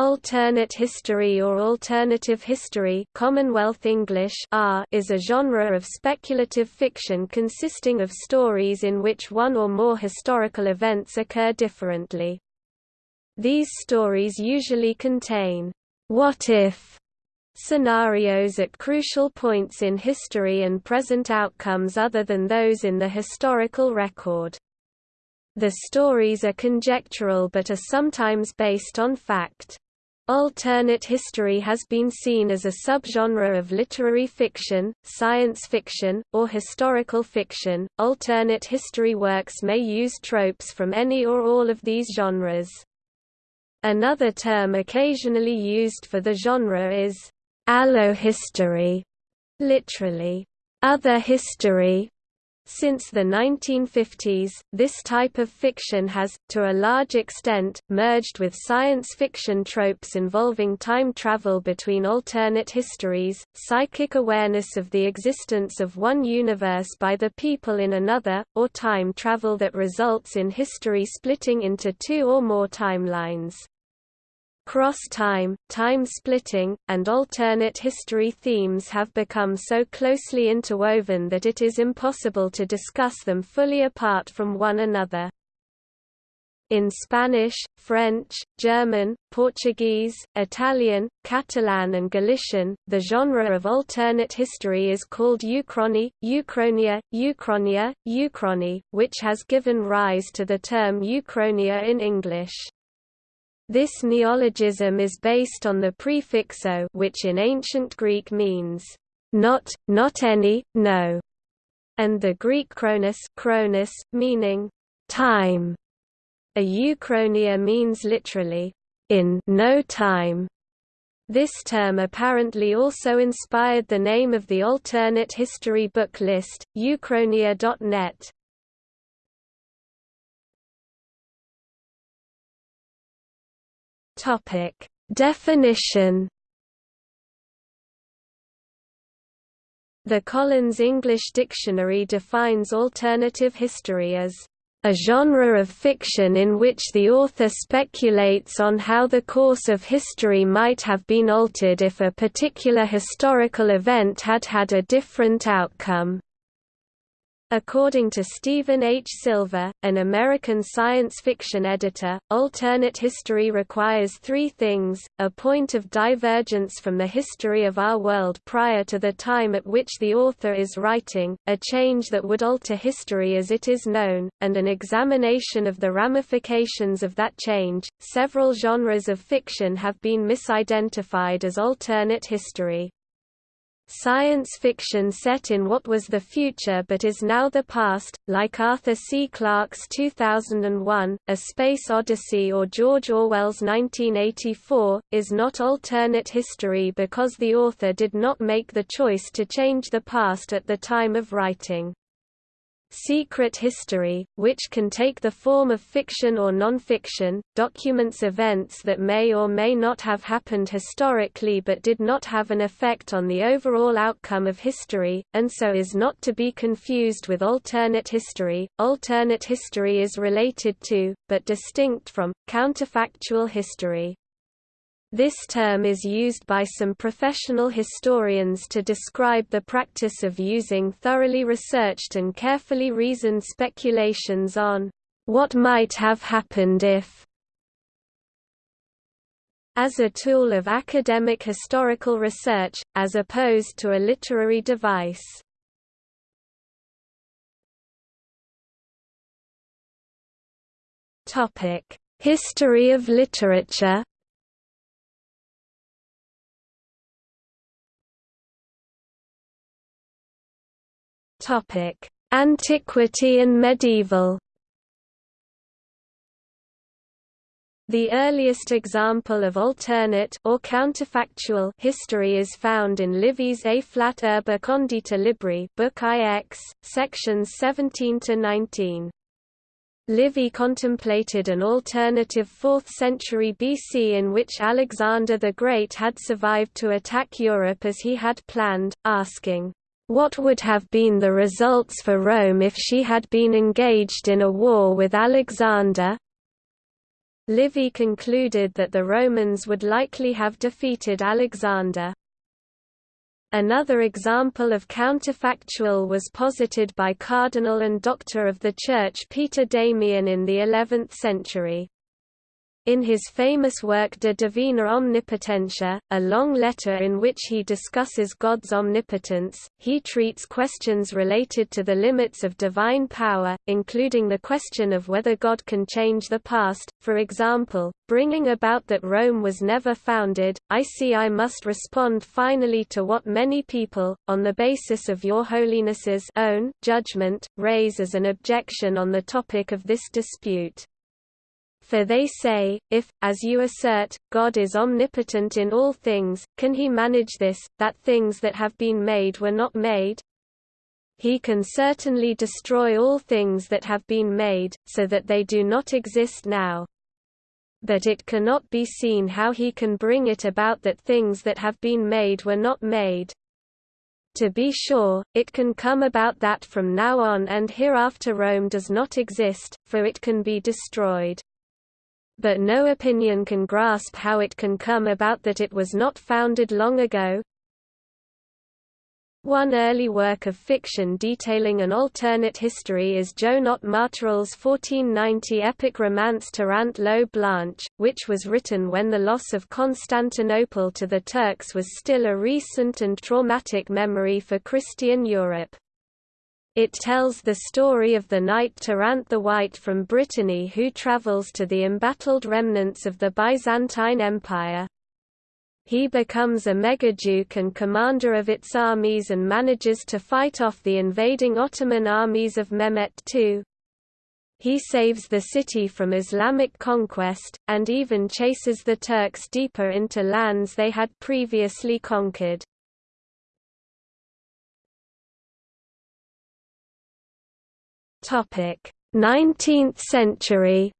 Alternate history or alternative history Commonwealth English R is a genre of speculative fiction consisting of stories in which one or more historical events occur differently. These stories usually contain what-if scenarios at crucial points in history and present outcomes other than those in the historical record. The stories are conjectural but are sometimes based on fact. Alternate history has been seen as a subgenre of literary fiction, science fiction, or historical fiction. Alternate history works may use tropes from any or all of these genres. Another term occasionally used for the genre is allohistory, literally, other history, since the 1950s, this type of fiction has, to a large extent, merged with science fiction tropes involving time travel between alternate histories, psychic awareness of the existence of one universe by the people in another, or time travel that results in history splitting into two or more timelines. Cross-time, time-splitting, and alternate history themes have become so closely interwoven that it is impossible to discuss them fully apart from one another. In Spanish, French, German, Portuguese, Italian, Catalan and Galician, the genre of alternate history is called uchrony, uchronia, uchronia, uchrony, which has given rise to the term uchronia in English. This neologism is based on the prefix o which in ancient Greek means not, not any, no, and the Greek chronos, chronos meaning time. A uchronia means literally in no time. This term apparently also inspired the name of the alternate history book list, uchronia.net. Topic: Definition. The Collins English Dictionary defines alternative history as a genre of fiction in which the author speculates on how the course of history might have been altered if a particular historical event had had a different outcome. According to Stephen H. Silver, an American science fiction editor, alternate history requires three things, a point of divergence from the history of our world prior to the time at which the author is writing, a change that would alter history as it is known, and an examination of the ramifications of that change. Several genres of fiction have been misidentified as alternate history. Science fiction set in what was the future but is now the past, like Arthur C. Clarke's 2001, A Space Odyssey or George Orwell's 1984, is not alternate history because the author did not make the choice to change the past at the time of writing. Secret history, which can take the form of fiction or non-fiction, documents events that may or may not have happened historically but did not have an effect on the overall outcome of history, and so is not to be confused with alternate history. Alternate history is related to, but distinct from, counterfactual history. This term is used by some professional historians to describe the practice of using thoroughly researched and carefully reasoned speculations on what might have happened if as a tool of academic historical research, as opposed to a literary device. History of literature Topic: Antiquity and medieval. The earliest example of alternate or counterfactual history is found in Livy's A flat urbe condita libri, Book IX, sections 17 to 19. Livy contemplated an alternative 4th century BC in which Alexander the Great had survived to attack Europe as he had planned, asking, what would have been the results for Rome if she had been engaged in a war with Alexander? Livy concluded that the Romans would likely have defeated Alexander. Another example of counterfactual was posited by Cardinal and Doctor of the Church Peter Damian in the 11th century. In his famous work De Divina Omnipotentia, a long letter in which he discusses God's omnipotence, he treats questions related to the limits of divine power, including the question of whether God can change the past, for example, bringing about that Rome was never founded. I see I must respond finally to what many people, on the basis of your Holiness's own judgment, raise as an objection on the topic of this dispute. For they say, if, as you assert, God is omnipotent in all things, can he manage this, that things that have been made were not made? He can certainly destroy all things that have been made, so that they do not exist now. But it cannot be seen how he can bring it about that things that have been made were not made. To be sure, it can come about that from now on and hereafter Rome does not exist, for it can be destroyed but no opinion can grasp how it can come about that it was not founded long ago. One early work of fiction detailing an alternate history is Joanot Martorell's 1490 epic romance Tirant lo Blanch, which was written when the loss of Constantinople to the Turks was still a recent and traumatic memory for Christian Europe. It tells the story of the knight Tirant the White from Brittany who travels to the embattled remnants of the Byzantine Empire. He becomes a megaduke and commander of its armies and manages to fight off the invading Ottoman armies of Mehmet II. He saves the city from Islamic conquest, and even chases the Turks deeper into lands they had previously conquered. Topic: 19th century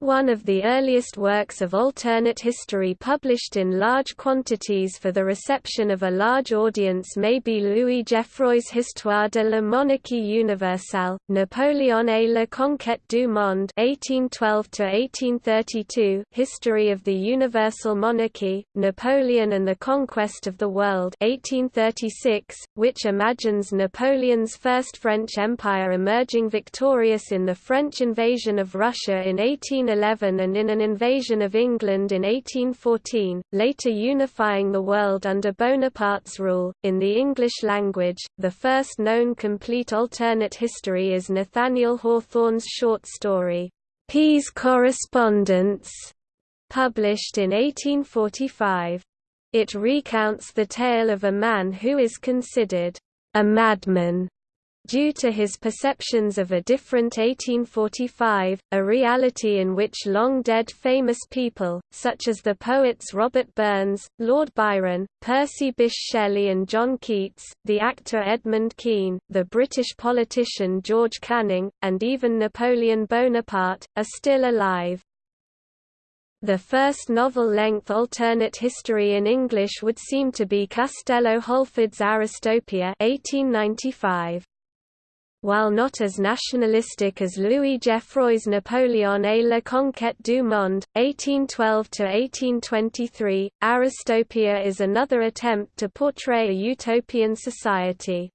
One of the earliest works of alternate history published in large quantities for the reception of a large audience may be Louis Geoffroy's Histoire de la monarchie universelle, Napoléon et la conquête du monde (1812–1832), History of the Universal Monarchy, Napoleon and the Conquest of the World 1836, which imagines Napoleon's First French Empire emerging victorious in the French invasion of Russia in 18 1811 and in an invasion of England in 1814, later unifying the world under Bonaparte's rule. In the English language, the first known complete alternate history is Nathaniel Hawthorne's short story, P.'s Correspondence, published in 1845. It recounts the tale of a man who is considered a madman due to his perceptions of a different 1845, a reality in which long-dead famous people, such as the poets Robert Burns, Lord Byron, Percy Bysshe Shelley and John Keats, the actor Edmund Kean, the British politician George Canning, and even Napoleon Bonaparte, are still alive. The first novel-length alternate history in English would seem to be Castello Holford's Aristopia 1895. While not as nationalistic as Louis Geoffroy's Napoléon et la conquête du monde, 1812–1823, Aristopia is another attempt to portray a utopian society.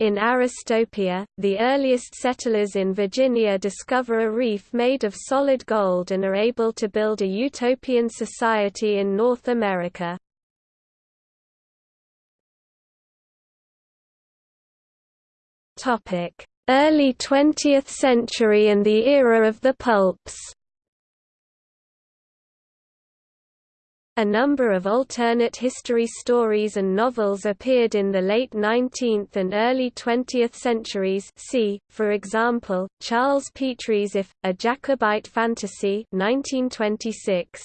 In Aristopia, the earliest settlers in Virginia discover a reef made of solid gold and are able to build a utopian society in North America. Early 20th century and the era of the pulps A number of alternate history stories and novels appeared in the late 19th and early 20th centuries see, for example, Charles Petrie's If, A Jacobite Fantasy 1926.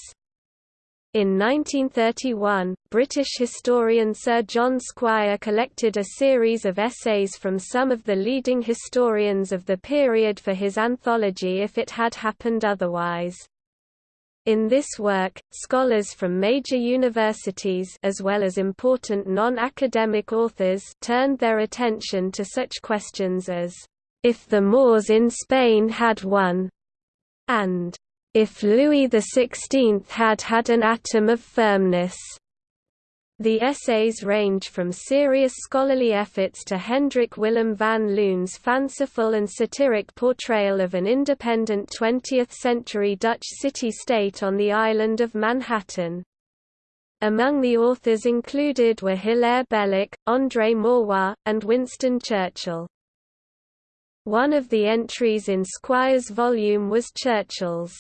In 1931, British historian Sir John Squire collected a series of essays from some of the leading historians of the period for his anthology If It Had Happened Otherwise. In this work, scholars from major universities as well as important non-academic authors turned their attention to such questions as if the Moors in Spain had won, and if Louis XVI had had an atom of firmness. The essays range from serious scholarly efforts to Hendrik Willem van Loon's fanciful and satiric portrayal of an independent 20th-century Dutch city-state on the island of Manhattan. Among the authors included were Hilaire Belloc, André Maurois, and Winston Churchill. One of the entries in Squire's volume was Churchill's,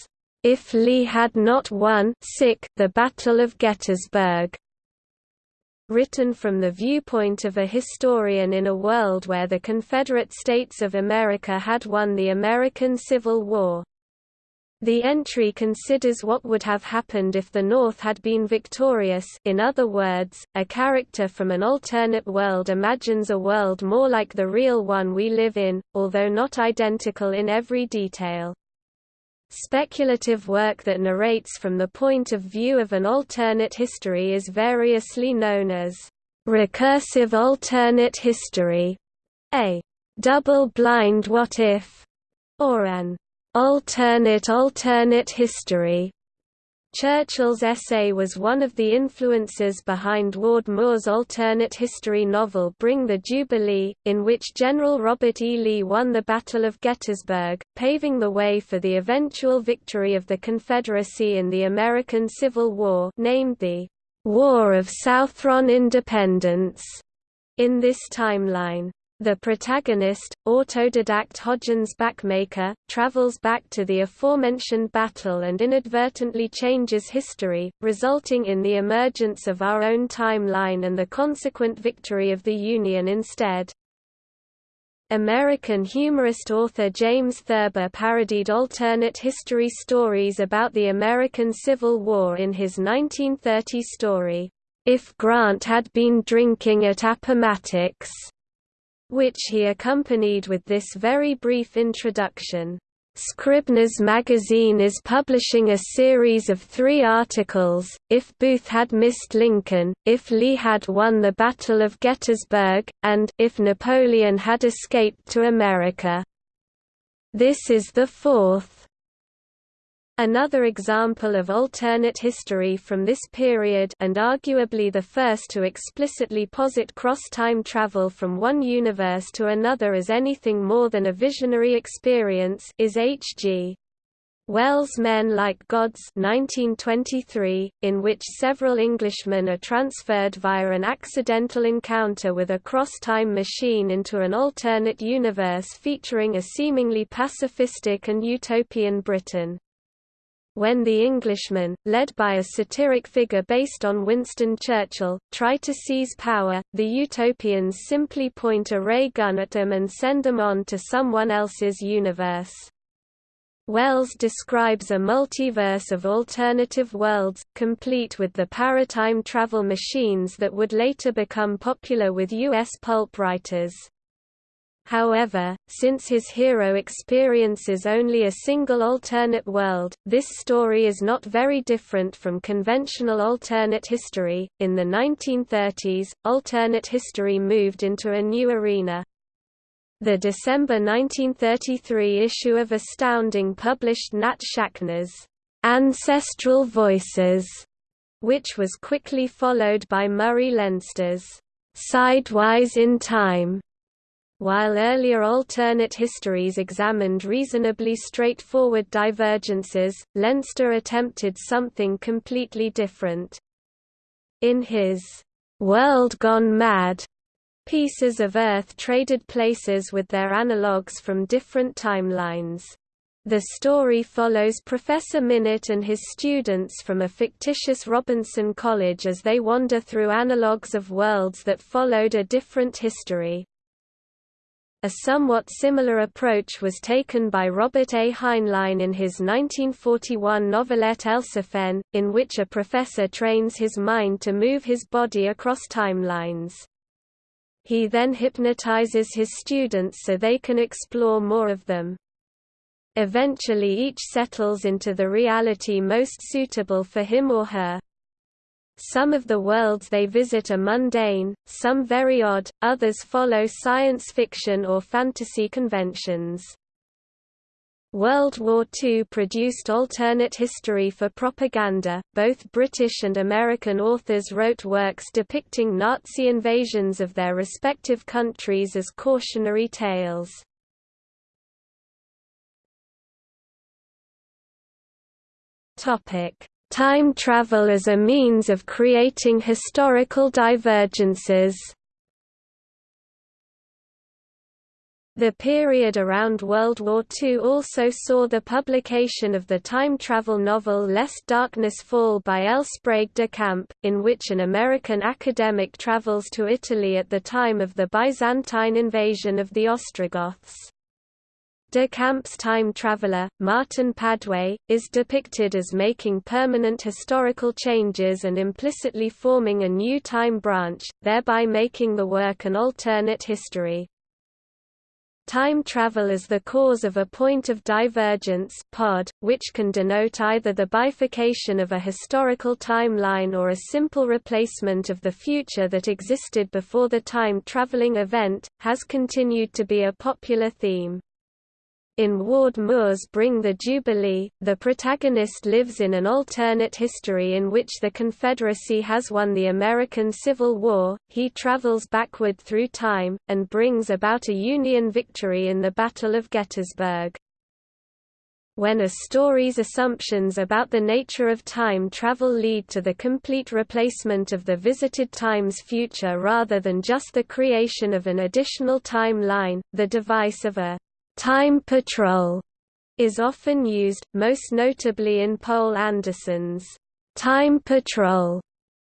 "'If Lee had not won the Battle of Gettysburg' written from the viewpoint of a historian in a world where the Confederate States of America had won the American Civil War. The entry considers what would have happened if the North had been victorious in other words, a character from an alternate world imagines a world more like the real one we live in, although not identical in every detail. Speculative work that narrates from the point of view of an alternate history is variously known as recursive alternate history, a double-blind what-if, or an alternate alternate history. Churchill's essay was one of the influences behind Ward Moore's alternate history novel Bring the Jubilee, in which General Robert E. Lee won the Battle of Gettysburg, paving the way for the eventual victory of the Confederacy in the American Civil War named the War of Southron Independence in this timeline. The protagonist, autodidact Hodgins Backmaker, travels back to the aforementioned battle and inadvertently changes history, resulting in the emergence of our own timeline and the consequent victory of the Union instead. American humorist author James Thurber parodied alternate history stories about the American Civil War in his 1930 story, If Grant Had Been Drinking at Appomattox which he accompanied with this very brief introduction. Scribner's magazine is publishing a series of three articles, If Booth Had Missed Lincoln, If Lee Had Won the Battle of Gettysburg, and If Napoleon Had Escaped to America. This is the fourth. Another example of alternate history from this period and arguably the first to explicitly posit cross-time travel from one universe to another as anything more than a visionary experience is H.G. Wells' Men Like Gods 1923, in which several Englishmen are transferred via an accidental encounter with a cross-time machine into an alternate universe featuring a seemingly pacifistic and utopian Britain. When the Englishmen, led by a satiric figure based on Winston Churchill, try to seize power, the utopians simply point a ray gun at them and send them on to someone else's universe. Wells describes a multiverse of alternative worlds, complete with the paratime travel machines that would later become popular with U.S. pulp writers. However, since his hero experiences only a single alternate world, this story is not very different from conventional alternate history. In the 1930s, alternate history moved into a new arena. The December 1933 issue of Astounding published Nat Schachner's Ancestral Voices, which was quickly followed by Murray Leinster's Sidewise in Time while earlier alternate histories examined reasonably straightforward divergences, Leinster attempted something completely different. In his World Gone Mad, pieces of Earth traded places with their analogues from different timelines. The story follows Professor Minott and his students from a fictitious Robinson College as they wander through analogues of worlds that followed a different history. A somewhat similar approach was taken by Robert A. Heinlein in his 1941 novelette Elsewhen, in which a professor trains his mind to move his body across timelines. He then hypnotizes his students so they can explore more of them. Eventually each settles into the reality most suitable for him or her. Some of the worlds they visit are mundane, some very odd, others follow science fiction or fantasy conventions. World War II produced alternate history for propaganda. Both British and American authors wrote works depicting Nazi invasions of their respective countries as cautionary tales. Topic: Time travel as a means of creating historical divergences. The period around World War II also saw the publication of the time travel novel Lest Darkness Fall by L. Sprague de Camp, in which an American academic travels to Italy at the time of the Byzantine invasion of the Ostrogoths. De Camp's time traveler, Martin Padway, is depicted as making permanent historical changes and implicitly forming a new time branch, thereby making the work an alternate history. Time travel is the cause of a point of divergence pod, which can denote either the bifurcation of a historical timeline or a simple replacement of the future that existed before the time-traveling event, has continued to be a popular theme. In Ward Moore's Bring the Jubilee, the protagonist lives in an alternate history in which the Confederacy has won the American Civil War, he travels backward through time, and brings about a Union victory in the Battle of Gettysburg. When a story's assumptions about the nature of time travel lead to the complete replacement of the visited time's future rather than just the creation of an additional timeline, the device of a Time Patrol is often used, most notably in Poul Anderson's Time Patrol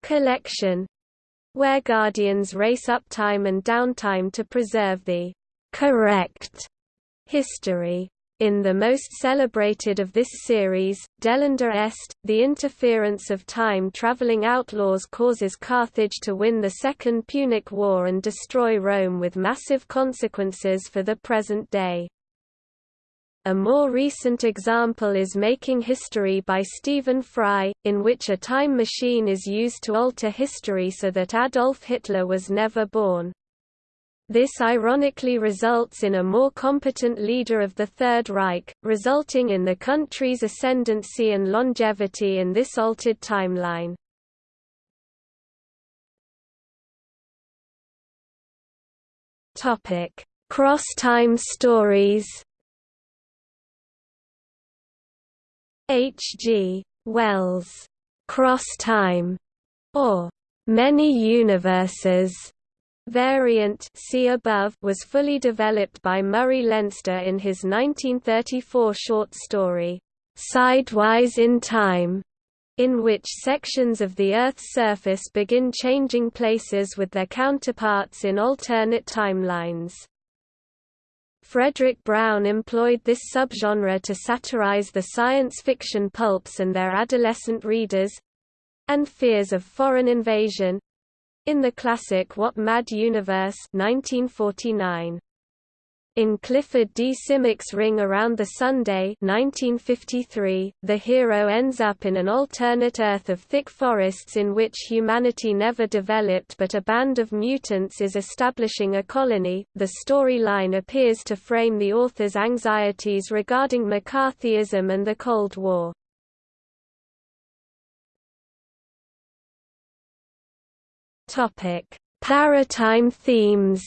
collection, where Guardians race up time and downtime to preserve the correct history. In the most celebrated of this series, Delenda Est, the interference of time-traveling outlaws causes Carthage to win the Second Punic War and destroy Rome with massive consequences for the present day. A more recent example is Making History by Stephen Fry, in which a time machine is used to alter history so that Adolf Hitler was never born. This ironically results in a more competent leader of the Third Reich, resulting in the country's ascendancy and longevity in this altered timeline. Cross-time stories H. G. Wells' cross-time, or many universes variant see above was fully developed by Murray Leinster in his 1934 short story, Sidewise in Time, in which sections of the Earth's surface begin changing places with their counterparts in alternate timelines. Fredric Brown employed this subgenre to satirize the science fiction pulps and their adolescent readers—and fears of foreign invasion, in the classic What Mad Universe 1949. In Clifford D. Simak's Ring Around the Sun 1953, the hero ends up in an alternate Earth of thick forests in which humanity never developed but a band of mutants is establishing a colony. The storyline appears to frame the author's anxieties regarding McCarthyism and the Cold War. Paratime themes.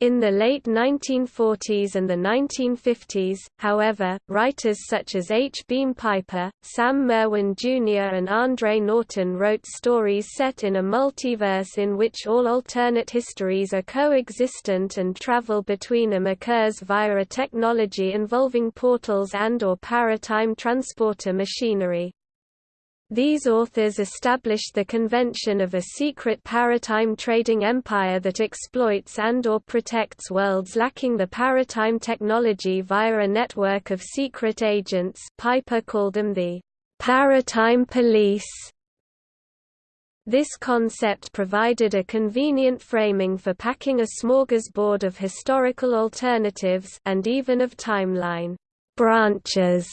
In the late 1940s and the 1950s, however, writers such as H. Beam Piper, Sam Merwin Jr. and Andre Norton wrote stories set in a multiverse in which all alternate histories are coexistent and travel between them occurs via a technology involving portals and or paratime transporter machinery. These authors established the convention of a secret paratime trading empire that exploits and or protects worlds lacking the paratime technology via a network of secret agents Piper called them the paratime police. This concept provided a convenient framing for packing a smorgasbord of historical alternatives and even of timeline branches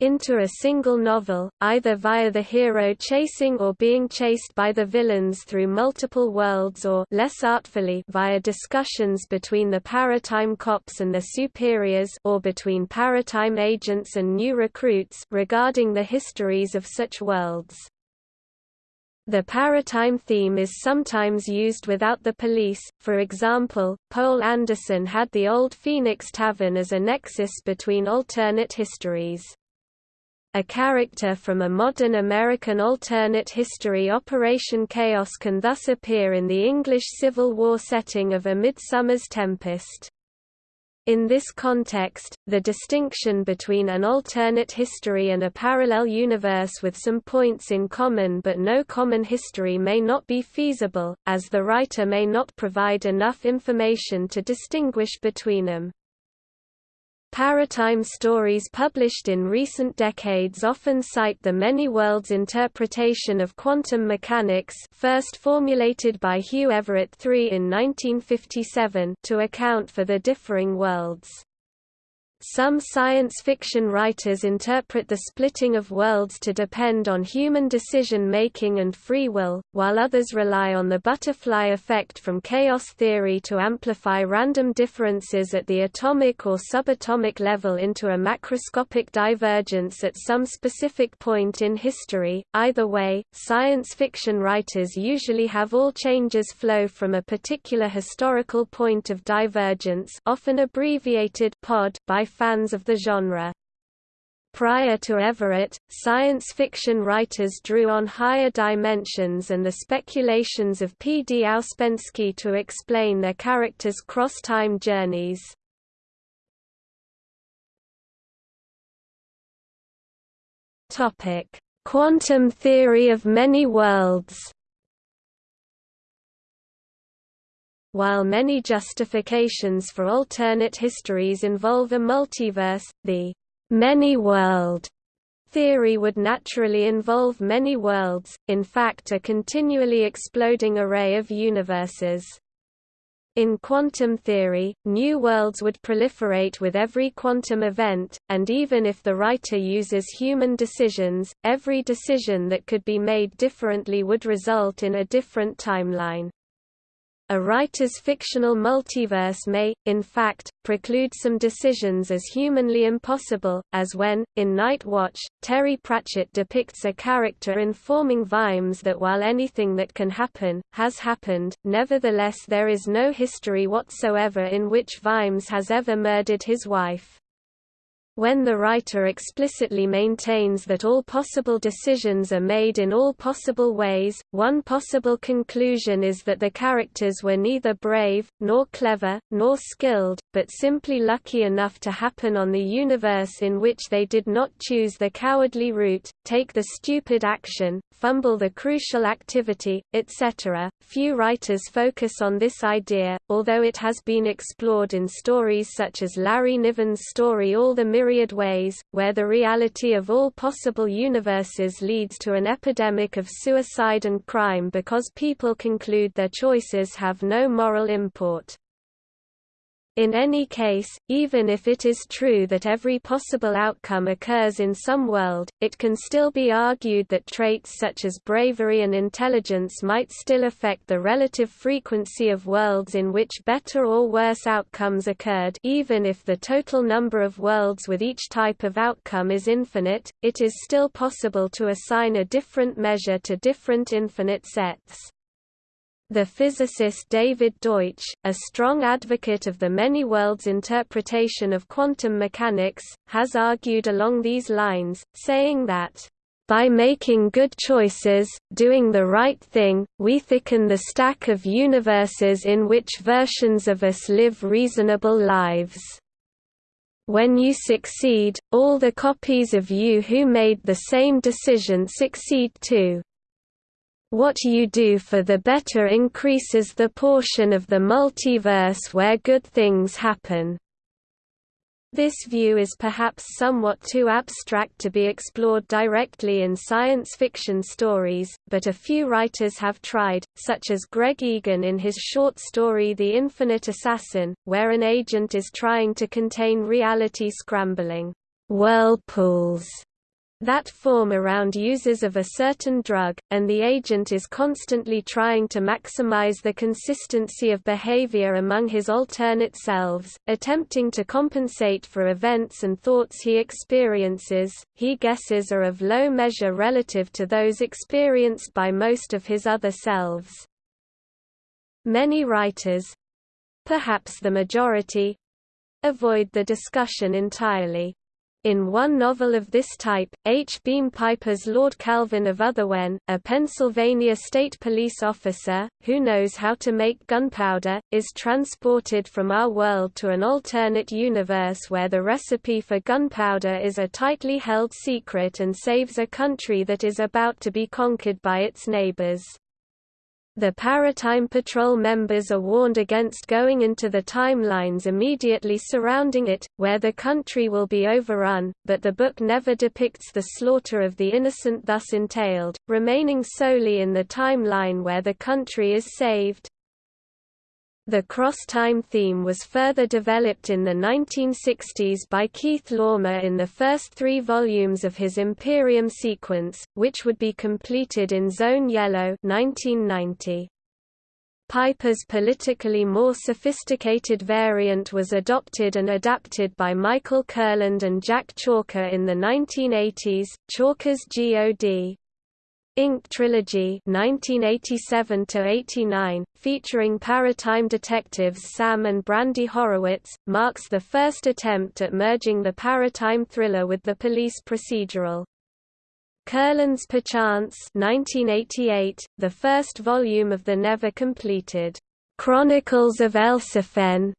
into a single novel, either via the hero chasing or being chased by the villains through multiple worlds or less artfully via discussions between the paratime cops and their superiors or between paratime agents and new recruits regarding the histories of such worlds. The paratime theme is sometimes used without the police, for example, Poul Anderson had the Old Phoenix Tavern as a nexus between alternate histories. A character from a modern American alternate history Operation Chaos can thus appear in the English Civil War setting of A Midsummer's Tempest. In this context, the distinction between an alternate history and a parallel universe with some points in common but no common history may not be feasible, as the writer may not provide enough information to distinguish between them. Paratime stories published in recent decades often cite the many worlds interpretation of quantum mechanics first formulated by Hugh Everett III in 1957 to account for the differing worlds. Some science fiction writers interpret the splitting of worlds to depend on human decision-making and free will, while others rely on the butterfly effect from chaos theory to amplify random differences at the atomic or subatomic level into a macroscopic divergence at some specific point in history. Either way, science fiction writers usually have all changes flow from a particular historical point of divergence often abbreviated POD by fans of the genre. Prior to Everett, science fiction writers drew on higher dimensions and the speculations of P. D. Ouspensky to explain their characters' cross-time journeys. Quantum theory of many worlds While many justifications for alternate histories involve a multiverse, the many-world theory would naturally involve many worlds, in fact a continually exploding array of universes. In quantum theory, new worlds would proliferate with every quantum event, and even if the writer uses human decisions, every decision that could be made differently would result in a different timeline. A writer's fictional multiverse may, in fact, preclude some decisions as humanly impossible, as when, in Night Watch, Terry Pratchett depicts a character informing Vimes that while anything that can happen, has happened, nevertheless there is no history whatsoever in which Vimes has ever murdered his wife. When the writer explicitly maintains that all possible decisions are made in all possible ways, one possible conclusion is that the characters were neither brave, nor clever, nor skilled, but simply lucky enough to happen on the universe in which they did not choose the cowardly route, take the stupid action, fumble the crucial activity, etc. Few writers focus on this idea, although it has been explored in stories such as Larry Niven's story All the myriad ways, where the reality of all possible universes leads to an epidemic of suicide and crime because people conclude their choices have no moral import. In any case, even if it is true that every possible outcome occurs in some world, it can still be argued that traits such as bravery and intelligence might still affect the relative frequency of worlds in which better or worse outcomes occurred even if the total number of worlds with each type of outcome is infinite, it is still possible to assign a different measure to different infinite sets. The physicist David Deutsch, a strong advocate of the many worlds interpretation of quantum mechanics, has argued along these lines, saying that, "...by making good choices, doing the right thing, we thicken the stack of universes in which versions of us live reasonable lives." When you succeed, all the copies of you who made the same decision succeed too. What you do for the better increases the portion of the multiverse where good things happen. This view is perhaps somewhat too abstract to be explored directly in science fiction stories, but a few writers have tried, such as Greg Egan in his short story The Infinite Assassin, where an agent is trying to contain reality scrambling. whirlpools that form around users of a certain drug, and the agent is constantly trying to maximize the consistency of behavior among his alternate selves, attempting to compensate for events and thoughts he experiences, he guesses are of low measure relative to those experienced by most of his other selves. Many writers—perhaps the majority—avoid the discussion entirely. In one novel of this type, H. Beam Piper's Lord Kalvan of Otherwhen, a Pennsylvania state police officer, who knows how to make gunpowder, is transported from our world to an alternate universe where the recipe for gunpowder is a tightly held secret and saves a country that is about to be conquered by its neighbors. The Paratime Patrol members are warned against going into the timelines immediately surrounding it, where the country will be overrun, but the book never depicts the slaughter of the innocent thus entailed, remaining solely in the timeline where the country is saved. The cross-time theme was further developed in the 1960s by Keith Laumer in the first three volumes of his Imperium sequence, which would be completed in Zone Yellow 1990. Piper's politically more sophisticated variant was adopted and adapted by Michael Kurland and Jack Chalker in the 1980s, Chalker's G.O.D. Inc. trilogy 1987–89, featuring Paratime detectives Sam and Brandy Horowitz, marks the first attempt at merging the Paratime thriller with the police procedural. Kurland's Perchance 1988, the first volume of the never completed Chronicles of Elsewhen,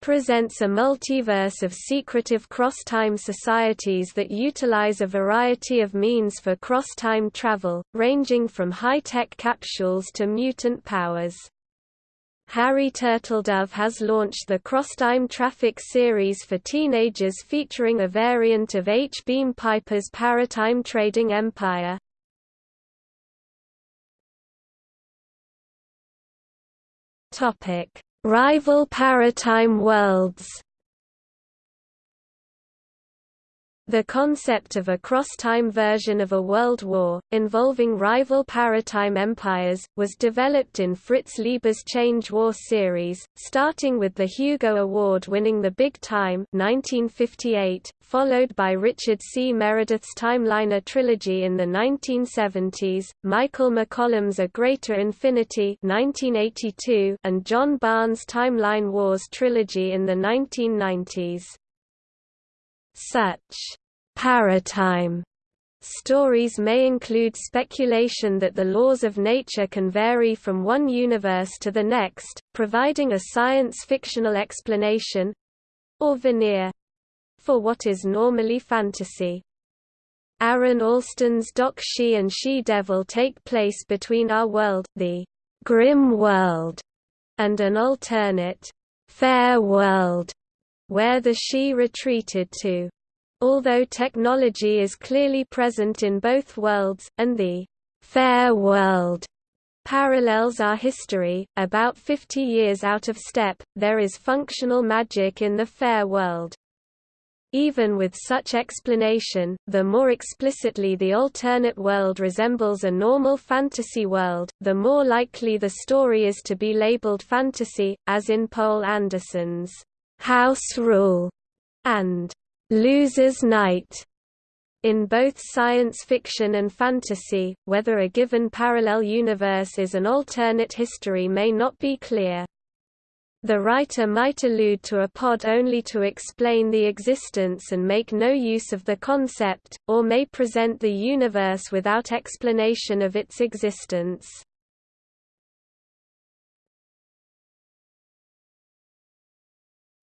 presents a multiverse of secretive cross-time societies that utilize a variety of means for cross-time travel, ranging from high-tech capsules to mutant powers. Harry Turtledove has launched the Crosstime Traffic series for teenagers featuring a variant of H. Beam Piper's Paratime Trading Empire. Topic Rival paratime worlds The concept of a cross-time version of a world war, involving rival paratime empires, was developed in Fritz Leiber's Change War series, starting with the Hugo Award-winning The Big Time 1958, followed by Richard C. Meredith's Timeliner trilogy in the 1970s, Michael McCollum's A Greater Infinity 1982, and John Barnes' Timeline Wars trilogy in the 1990s. Such paratime stories may include speculation that the laws of nature can vary from one universe to the next, providing a science-fictional explanation—or veneer for what is normally fantasy. Aaron Allston's Doc Sidhe and Sidhe-Devil take place between our world, the grim world, and an alternate, fair world, where the Sidhe retreated to. Although technology is clearly present in both worlds, and the fair world parallels our history, about 50 years out of step, there is functional magic in the fair world. Even with such explanation, the more explicitly the alternate world resembles a normal fantasy world, the more likely the story is to be labeled fantasy, as in Poul Anderson's House Rule, and Loser's Night. In both science fiction and fantasy, whether a given parallel universe is an alternate history may not be clear. The writer might allude to a pod only to explain the existence and make no use of the concept, or may present the universe without explanation of its existence.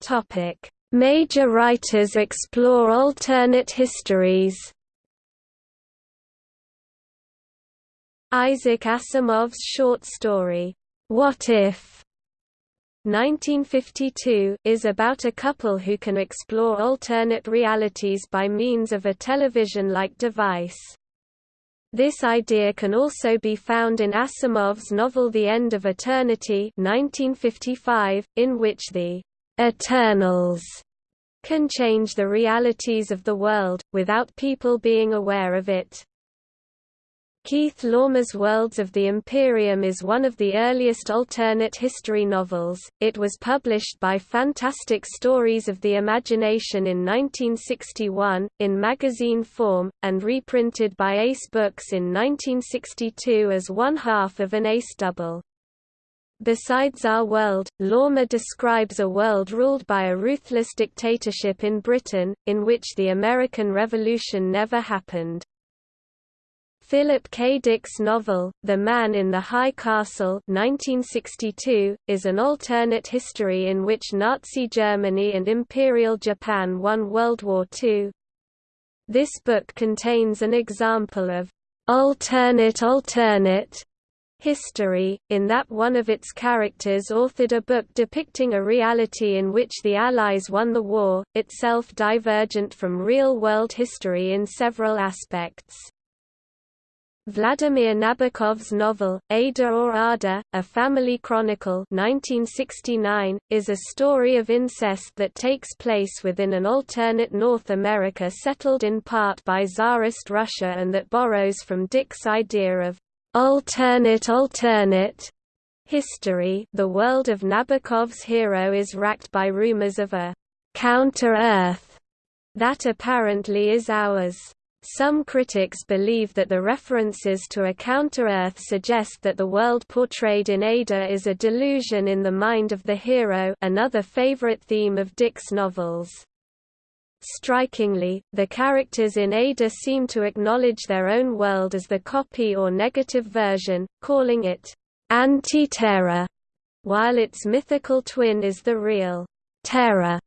Topic: Major writers explore alternate histories. Isaac Asimov's short story, What If? 1952, is about a couple who can explore alternate realities by means of a television-like device. This idea can also be found in Asimov's novel The End of Eternity 1955, in which the Eternals can change the realities of the world, without people being aware of it. Keith Laumer's Worlds of the Imperium is one of the earliest alternate history novels. It was published by Fantastic Stories of the Imagination in 1961, in magazine form, and reprinted by Ace Books in 1962 as one half of an Ace double. Besides Our World, Laumer describes a world ruled by a ruthless dictatorship in Britain, in which the American Revolution never happened. Philip K. Dick's novel, The Man in the High Castle 1962, is an alternate history in which Nazi Germany and Imperial Japan won World War II. This book contains an example of alternate alternate history, in that one of its characters authored a book depicting a reality in which the Allies won the war, itself divergent from real-world history in several aspects. Vladimir Nabokov's novel, Ada or Ardor, A Family Chronicle 1969, is a story of incest that takes place within an alternate North America settled in part by Tsarist Russia and that borrows from Dick's idea of alternate alternate history. The world of Nabokov's hero is racked by rumors of a counter-Earth that apparently is ours. Some critics believe that the references to a counter-Earth suggest that the world portrayed in Ada is a delusion in the mind of the hero another favorite theme of Dick's novels. Strikingly, the characters in Ada seem to acknowledge their own world as the copy or negative version, calling it Antiterra, while its mythical twin is the real Terra.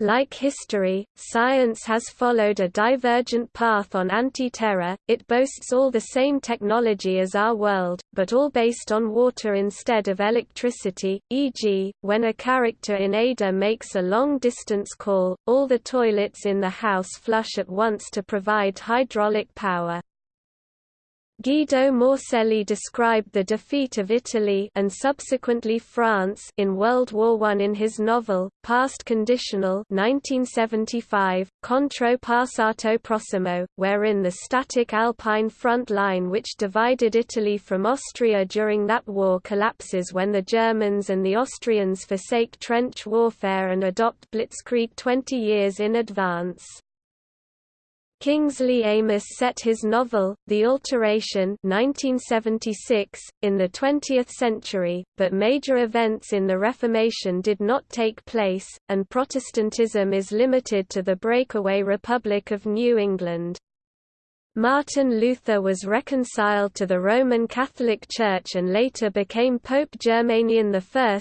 Like history, science has followed a divergent path on Antiterra, it boasts all the same technology as our world, but all based on water instead of electricity, e.g., when a character in Ada makes a long-distance call, all the toilets in the house flush at once to provide hydraulic power. Guido Morselli described the defeat of Italy and subsequently France in World War I in his novel, Past Conditional 1975, Contro Passato Prossimo, wherein the static Alpine front line which divided Italy from Austria during that war collapses when the Germans and the Austrians forsake trench warfare and adopt blitzkrieg 20 years in advance. Kingsley Amis set his novel, The Alteration 1976, in the 20th century, but major events in the Reformation did not take place, and Protestantism is limited to the breakaway Republic of New England. Martin Luther was reconciled to the Roman Catholic Church and later became Pope Germanian I,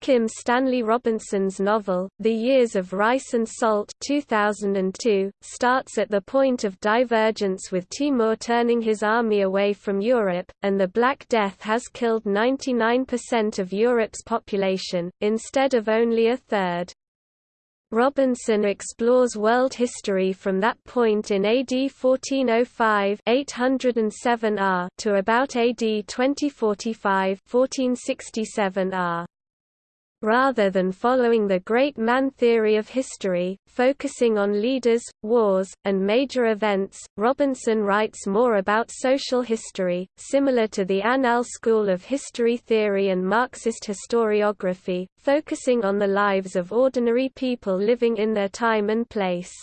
Kim Stanley Robinson's novel, The Years of Rice and Salt 2002, starts at the point of divergence with Timur turning his army away from Europe, and the Black Death has killed 99% of Europe's population, instead of only a third. Robinson explores world history from that point in AD 1405 807 R to about AD 2045 1467 R. Rather than following the great man theory of history, focusing on leaders, wars, and major events, Robinson writes more about social history, similar to the Annales school of history theory and Marxist historiography, focusing on the lives of ordinary people living in their time and place.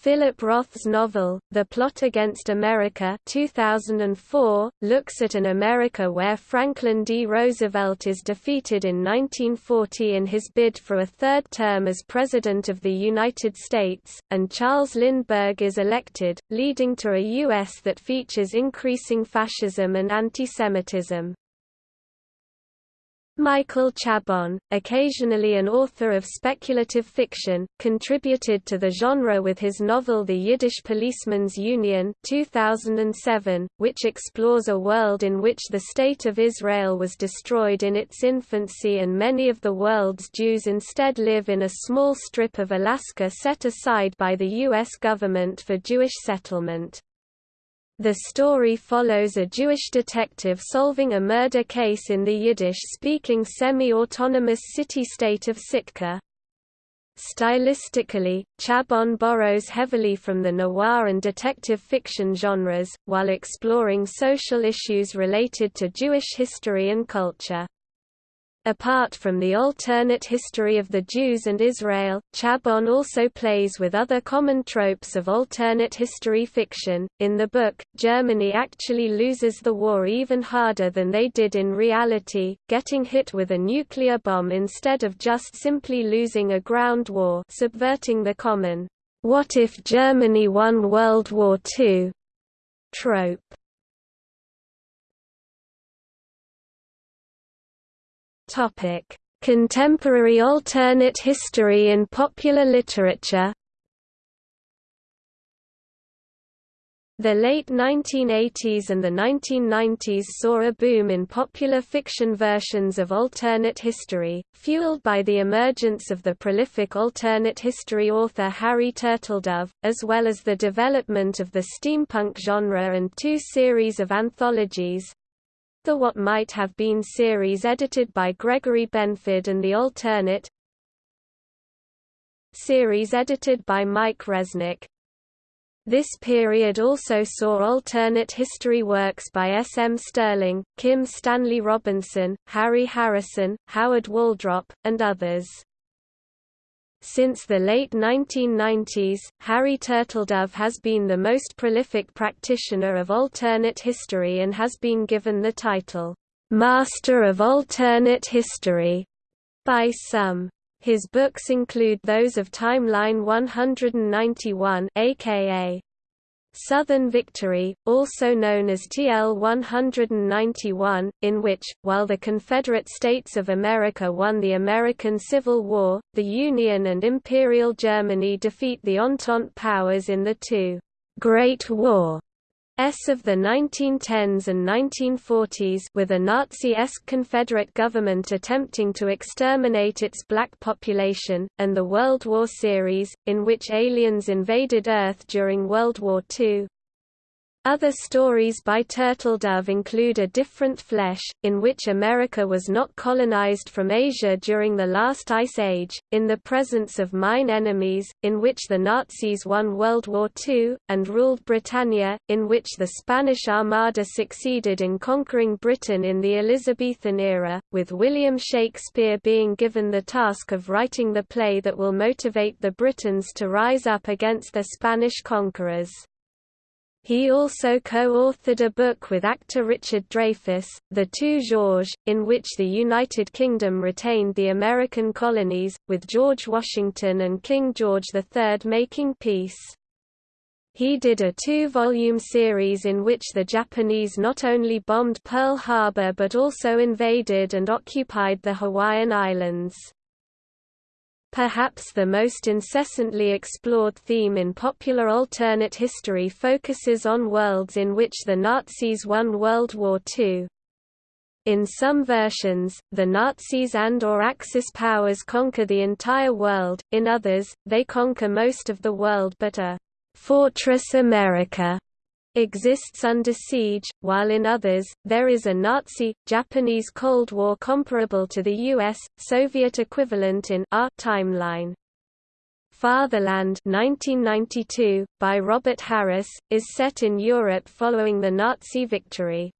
Philip Roth's novel, The Plot Against America 2004, looks at an America where Franklin D. Roosevelt is defeated in 1940 in his bid for a third term as President of the United States, and Charles Lindbergh is elected, leading to a U.S. that features increasing fascism and antisemitism. Michael Chabon, occasionally an author of speculative fiction, contributed to the genre with his novel The Yiddish Policemen's Union 2007, which explores a world in which the State of Israel was destroyed in its infancy and many of the world's Jews instead live in a small strip of Alaska set aside by the U.S. government for Jewish settlement. The story follows a Jewish detective solving a murder case in the Yiddish-speaking semi-autonomous city-state of Sitka. Stylistically, Chabon borrows heavily from the noir and detective fiction genres, while exploring social issues related to Jewish history and culture. Apart from the alternate history of the Jews and Israel, Chabon also plays with other common tropes of alternate history fiction. In the book, Germany actually loses the war even harder than they did in reality, getting hit with a nuclear bomb instead of just simply losing a ground war, subverting the common "what if Germany won World War II" trope. Topic: Contemporary alternate history in popular literature. The late 1980s and the 1990s saw a boom in popular fiction versions of alternate history, fueled by the emergence of the prolific alternate history author Harry Turtledove, as well as the development of the steampunk genre and two series of anthologies, the What Might Have Been series edited by Gregory Benford and the Alternate series edited by Mike Resnick. This period also saw alternate history works by S. M. Stirling, Kim Stanley Robinson, Harry Harrison, Howard Waldrop, and others. Since the late 1990s, Harry Turtledove has been the most prolific practitioner of alternate history and has been given the title, "'Master of Alternate History' by some. His books include those of Timeline 191 aka Southern Victory, also known as TL 191, in which, while the Confederate States of America won the American Civil War, the Union and Imperial Germany defeat the Entente powers in the two Great War S of the 1910s and 1940s with a Nazi-esque Confederate government attempting to exterminate its black population, and the World War series, in which aliens invaded Earth during World War II. Other stories by Turtledove include A Different Flesh, in which America was not colonized from Asia during the last Ice Age, In the Presence of Mine Enemies, in which the Nazis won World War II, and ruled Britannia, in which the Spanish Armada succeeded in conquering Britain in the Elizabethan era, with William Shakespeare being given the task of writing the play that will motivate the Britons to rise up against the Spanish conquerors. He also co-authored a book with actor Richard Dreyfuss, The Two Georges, in which the United Kingdom retained the American colonies, with George Washington and King George III making peace. He did a two-volume series in which the Japanese not only bombed Pearl Harbor but also invaded and occupied the Hawaiian Islands. Perhaps the most incessantly explored theme in popular alternate history focuses on worlds in which the Nazis won World War II. In some versions, the Nazis and or Axis powers conquer the entire world, in others, they conquer most of the world but a «Fortress America» exists under siege, while in others, there is a Nazi-Japanese Cold War comparable to the U.S. Soviet equivalent in our timeline. Fatherland 1992, by Robert Harris, is set in Europe following the Nazi victory.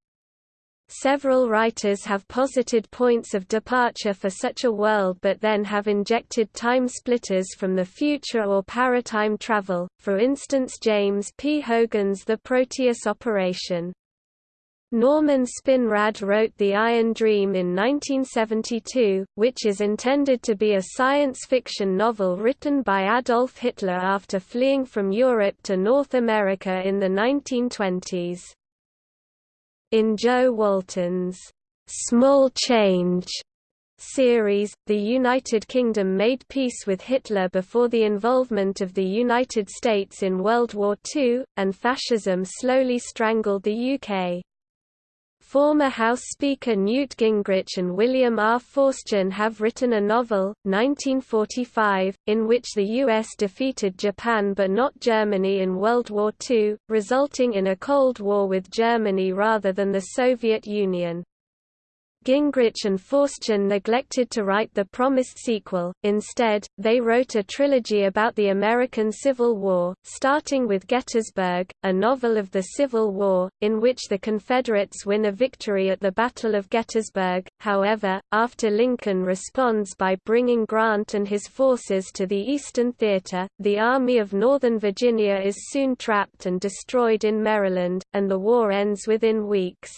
Several writers have posited points of departure for such a world but then have injected time splitters from the future or paratime travel, for instance James P. Hogan's The Proteus Operation. Norman Spinrad wrote The Iron Dream in 1972, which is intended to be a science fiction novel written by Adolf Hitler after fleeing from Europe to North America in the 1920s. In Jo Walton's Small Change series, the United Kingdom made peace with Hitler before the involvement of the United States in World War II, and fascism slowly strangled the UK. Former House Speaker Newt Gingrich and William R. Forstchen have written a novel, 1945, in which the U.S. defeated Japan but not Germany in World War II, resulting in a Cold War with Germany rather than the Soviet Union. Gingrich and Forstchen neglected to write the promised sequel, instead, they wrote a trilogy about the American Civil War, starting with Gettysburg, a novel of the Civil War, in which the Confederates win a victory at the Battle of Gettysburg. However, after Lincoln responds by bringing Grant and his forces to the Eastern Theater, the Army of Northern Virginia is soon trapped and destroyed in Maryland, and the war ends within weeks.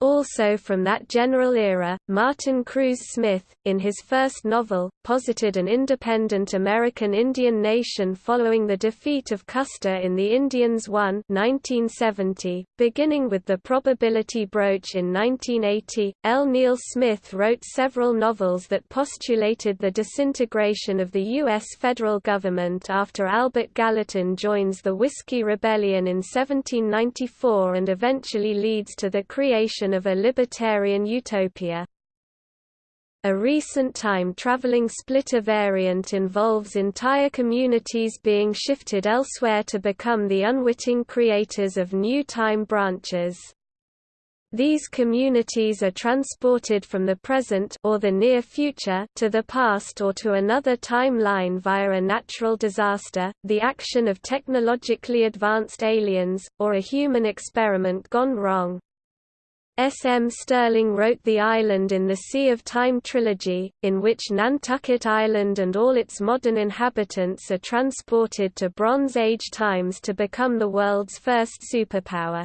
Also from that general era, Martin Cruz Smith, in his first novel, posited an independent American Indian nation following the defeat of Custer in the Indians I 1970, beginning with the probability broach in 1980. L. Neil Smith wrote several novels that postulated the disintegration of the U.S. federal government after Albert Gallatin joins the Whiskey Rebellion in 1794 and eventually leads to the creation of a libertarian utopia. A recent time-traveling splitter variant involves entire communities being shifted elsewhere to become the unwitting creators of new time branches. These communities are transported from the present or the near future to the past or to another timeline via a natural disaster, the action of technologically advanced aliens, or a human experiment gone wrong. S. M. Stirling wrote The Island in the Sea of Time trilogy, in which Nantucket Island and all its modern inhabitants are transported to Bronze Age times to become the world's first superpower.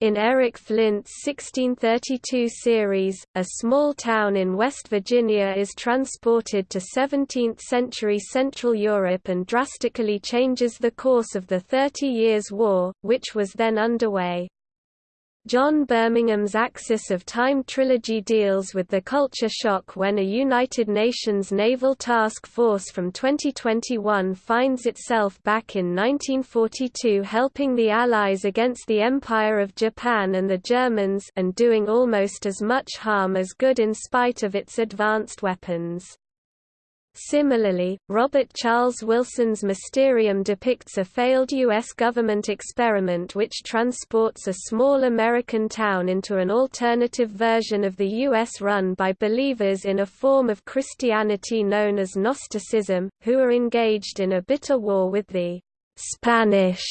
In Eric Flint's 1632 series, a small town in West Virginia is transported to 17th-century Central Europe and drastically changes the course of the Thirty Years' War, which was then underway. John Birmingham's Axis of Time trilogy deals with the culture shock when a United Nations Naval Task Force from 2021 finds itself back in 1942 helping the Allies against the Empire of Japan and the Germans and doing almost as much harm as good in spite of its advanced weapons. Similarly, Robert Charles Wilson's Mysterium depicts a failed U.S. government experiment which transports a small American town into an alternative version of the U.S. run by believers in a form of Christianity known as Gnosticism, who are engaged in a bitter war with the Spanish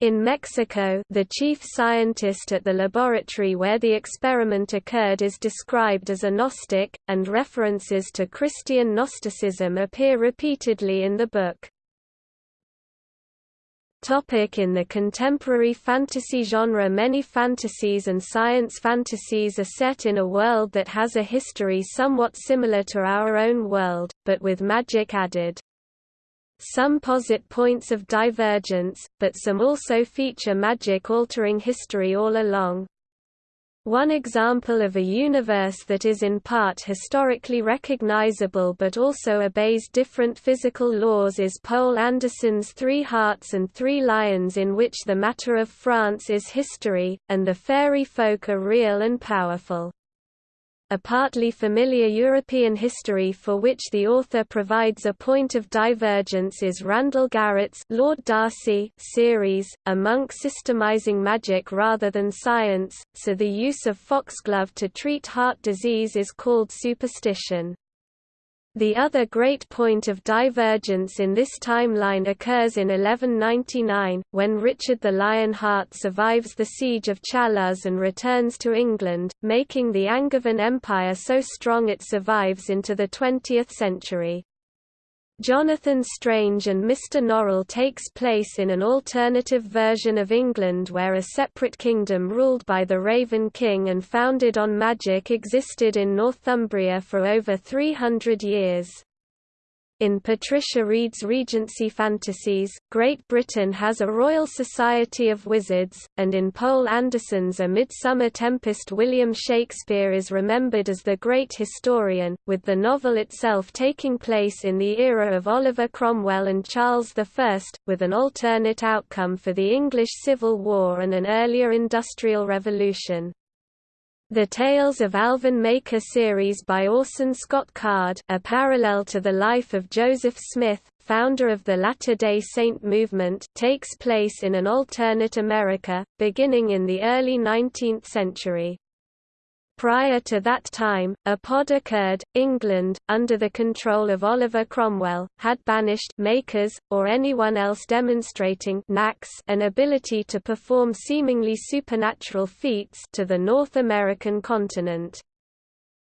in Mexico, the chief scientist at the laboratory where the experiment occurred is described as a Gnostic, and references to Christian Gnosticism appear repeatedly in the book. Topic in the contemporary fantasy genre Many fantasies and science fantasies are set in a world that has a history somewhat similar to our own world, but with magic added. Some posit points of divergence, but some also feature magic altering history all along. One example of a universe that is in part historically recognizable but also obeys different physical laws is Poul Anderson's Three Hearts and Three Lions in which the matter of France is history, and the fairy folk are real and powerful a partly familiar European history for which the author provides a point of divergence is Randall Garrett's Lord Darcy series, a monk systemizing magic rather than science, so the use of foxglove to treat heart disease is called superstition. The other great point of divergence in this timeline occurs in 1199, when Richard the Lionheart survives the siege of Châlus and returns to England, making the Angevin Empire so strong it survives into the 20th century. Jonathan Strange and Mr. Norrell takes place in an alternative version of England where a separate kingdom ruled by the Raven King and founded on magic existed in Northumbria for over 300 years. In Patricia Wrede's Regency Fantasies, Great Britain has a Royal Society of Wizards, and in Poul Anderson's A Midsummer Tempest William Shakespeare is remembered as the great historian, with the novel itself taking place in the era of Oliver Cromwell and Charles I, with an alternate outcome for the English Civil War and an earlier Industrial Revolution. The Tales of Alvin Maker series by Orson Scott Card a parallel to the life of Joseph Smith, founder of the Latter-day Saint movement takes place in an alternate America, beginning in the early 19th century. Prior to that time, a pod occurred. England, under the control of Oliver Cromwell, had banished makers, or anyone else demonstrating an ability to perform seemingly supernatural feats to the North American continent.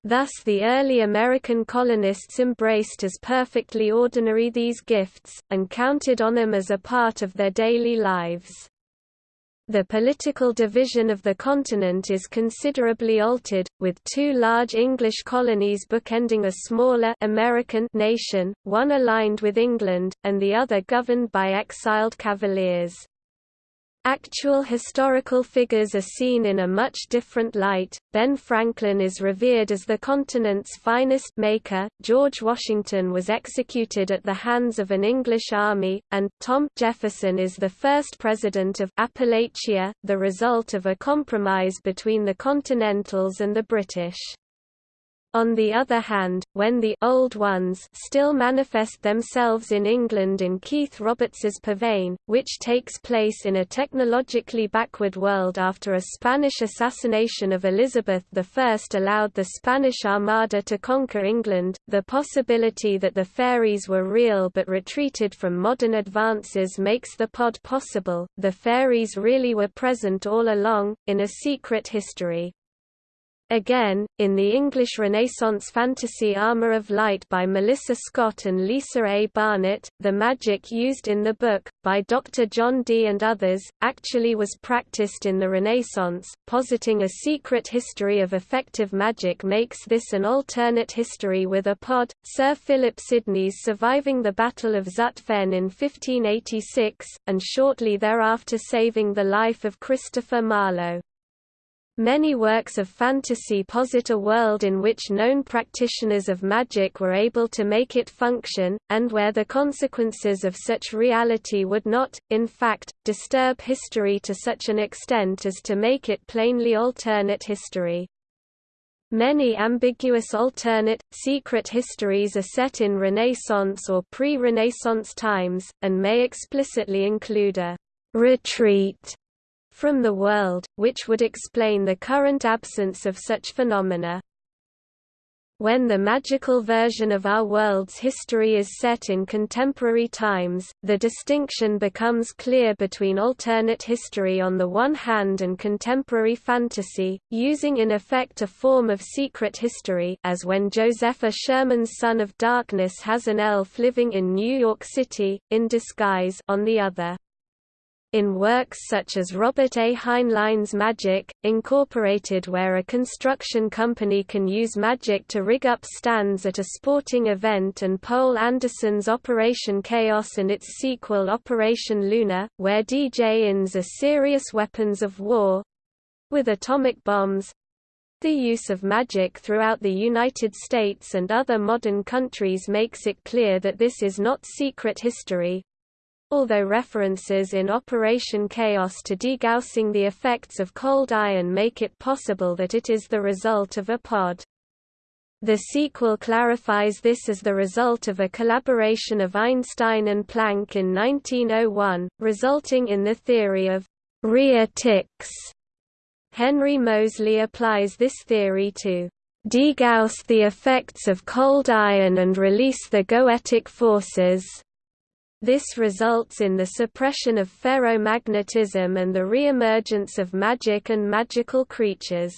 Thus the early American colonists embraced as perfectly ordinary these gifts, and counted on them as a part of their daily lives. The political division of the continent is considerably altered, with two large English colonies bookending a smaller American nation, one aligned with England, and the other governed by exiled cavaliers. Actual historical figures are seen in a much different light. Ben Franklin is revered as the continent's finest maker, George Washington was executed at the hands of an English army, and Tom Jefferson is the first president of Appalachia, the result of a compromise between the Continentals and the British. On the other hand, when the «old ones» still manifest themselves in England in Keith Roberts's Pavane, which takes place in a technologically backward world after a Spanish assassination of Elizabeth I allowed the Spanish Armada to conquer England, the possibility that the fairies were real but retreated from modern advances makes the pod possible. The fairies really were present all along, in a secret history. Again, in the English Renaissance fantasy Armour of Light by Melissa Scott and Lisa A. Barnett, the magic used in the book, by Dr. John Dee and others, actually was practiced in the Renaissance. Positing a secret history of effective magic makes this an alternate history with a pod. Sir Philip Sidney's surviving the Battle of Zutphen in 1586, and shortly thereafter saving the life of Christopher Marlowe. Many works of fantasy posit a world in which known practitioners of magic were able to make it function, and where the consequences of such reality would not, in fact, disturb history to such an extent as to make it plainly alternate history. Many ambiguous alternate, secret histories are set in Renaissance or pre-Renaissance times, and may explicitly include a retreat from the world, which would explain the current absence of such phenomena. When the magical version of our world's history is set in contemporary times, the distinction becomes clear between alternate history on the one hand and contemporary fantasy, using in effect a form of secret history as when Josepha Sherman's Son of Darkness has an elf living in New York City, in disguise on the other in works such as Robert A. Heinlein's Magic, Incorporated where a construction company can use magic to rig up stands at a sporting event and Poul Anderson's Operation Chaos and its sequel Operation Luna, where djinns are serious weapons of war—with atomic bombs, the use of magic throughout the United States and other modern countries makes it clear that this is not secret history, although references in Operation Chaos to degaussing the effects of cold iron make it possible that it is the result of a pod. The sequel clarifies this as the result of a collaboration of Einstein and Planck in 1901, resulting in the theory of rheatics. Henry Moseley applies this theory to degauss the effects of cold iron and release the goetic forces. This results in the suppression of ferromagnetism and the re-emergence of magic and magical creatures.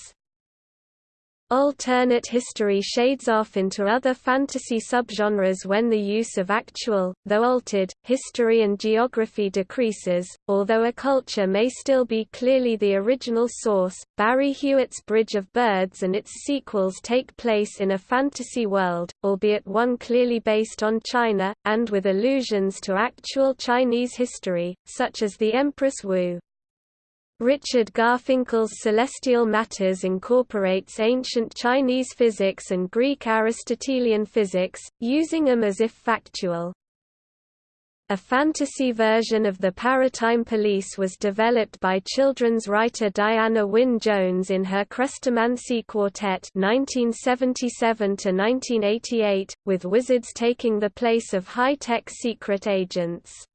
Alternate history shades off into other fantasy subgenres when the use of actual, though altered, history and geography decreases, although a culture may still be clearly the original source. Barry Hughart's Bridge of Birds and its sequels take place in a fantasy world, albeit one clearly based on China, and with allusions to actual Chinese history, such as the Empress Wu. Richard Garfinkel's Celestial Matters incorporates ancient Chinese physics and Greek Aristotelian physics, using them as if factual. A fantasy version of the Paratime Police was developed by children's writer Diana Wynne Jones in her Chrestomanci Quartet (1977–1988), with wizards taking the place of high-tech secret agents.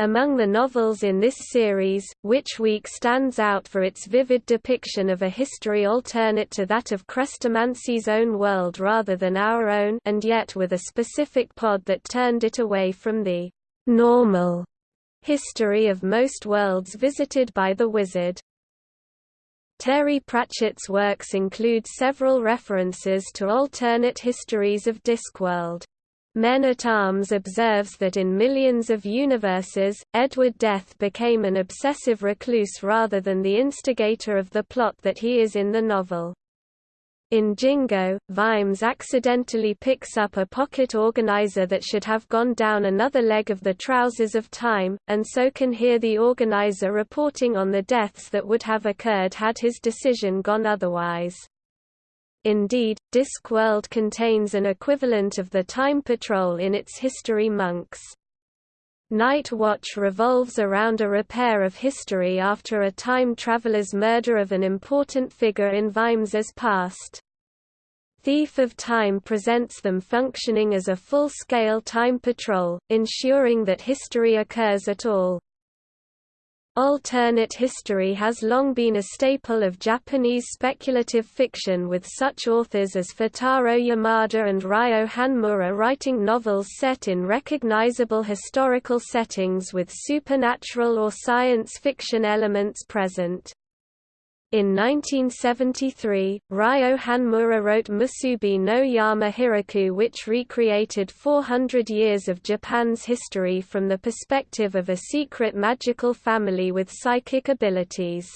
Among the novels in this series, Witch Week stands out for its vivid depiction of a history alternate to that of Chrestomanci's own world rather than our own and yet with a specific pod that turned it away from the normal history of most worlds visited by the wizard. Terry Pratchett's works include several references to alternate histories of Discworld. Men-at-Arms observes that in millions of universes, Edward d'Eath became an obsessive recluse rather than the instigator of the plot that he is in the novel. In Jingo, Vimes accidentally picks up a pocket organizer that should have gone down another leg of the trousers of time, and so can hear the organizer reporting on the deaths that would have occurred had his decision gone otherwise. Indeed, Discworld contains an equivalent of the Time Patrol in its history monks. Night Watch revolves around a repair of history after a time traveler's murder of an important figure in Vimes's past. Thief of Time presents them functioning as a full-scale time patrol, ensuring that history occurs at all. Alternate history has long been a staple of Japanese speculative fiction with such authors as Futaro Yamada and Ryo Hanmura writing novels set in recognizable historical settings with supernatural or science fiction elements present. In 1973, Ryo Hanmura wrote Musubi no Yama Hiroku which recreated 400 years of Japan's history from the perspective of a secret magical family with psychic abilities.